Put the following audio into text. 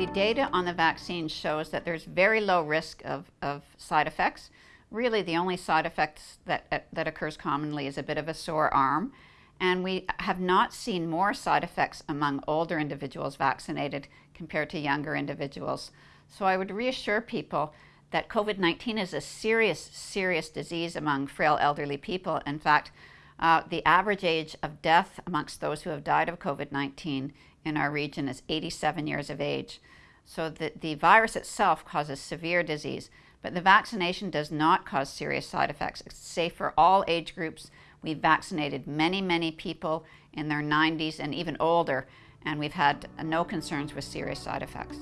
The data on the vaccine shows that there's very low risk of, of side effects. Really, the only side effects that, that occurs commonly is a bit of a sore arm. And we have not seen more side effects among older individuals vaccinated compared to younger individuals. So I would reassure people that COVID 19 is a serious, serious disease among frail elderly people. In fact, uh, the average age of death amongst those who have died of COVID 19 in our region is 87 years of age. So the, the virus itself causes severe disease, but the vaccination does not cause serious side effects. It's safe for all age groups. We've vaccinated many, many people in their 90s and even older, and we've had no concerns with serious side effects.